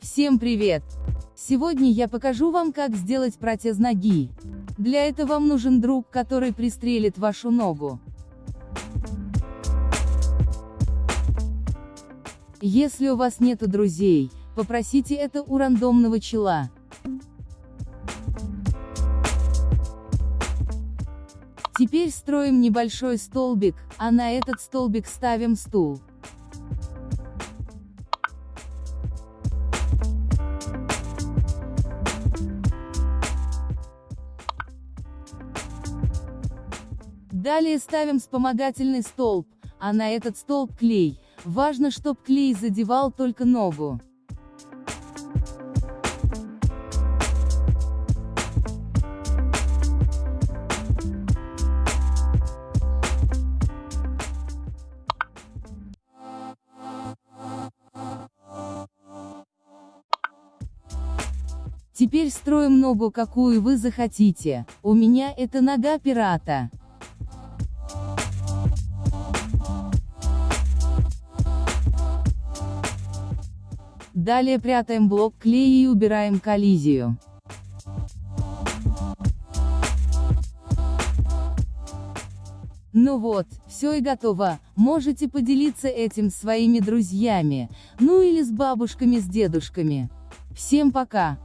Всем привет! Сегодня я покажу вам, как сделать протез ноги. Для этого вам нужен друг, который пристрелит вашу ногу. Если у вас нету друзей, попросите это у рандомного чела. Теперь строим небольшой столбик, а на этот столбик ставим стул. Далее ставим вспомогательный столб, а на этот столб клей. Важно, чтоб клей задевал только ногу. Теперь строим ногу какую вы захотите, у меня это нога пирата. Далее прятаем блок клея и убираем коллизию. Ну вот, все и готово, можете поделиться этим своими друзьями, ну или с бабушками с дедушками. Всем пока!